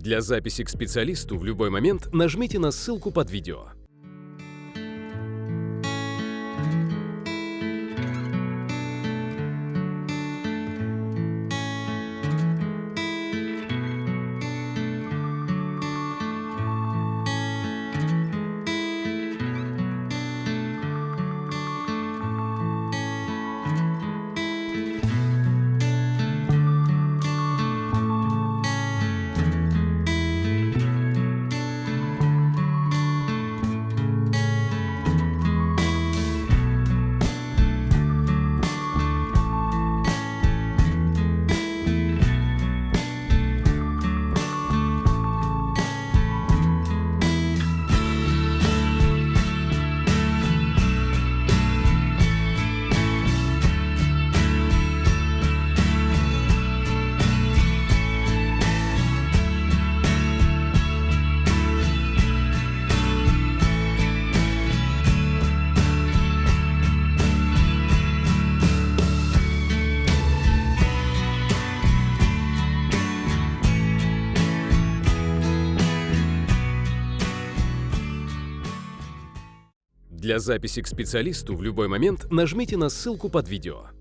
Для записи к специалисту в любой момент нажмите на ссылку под видео. Для записи к специалисту в любой момент нажмите на ссылку под видео.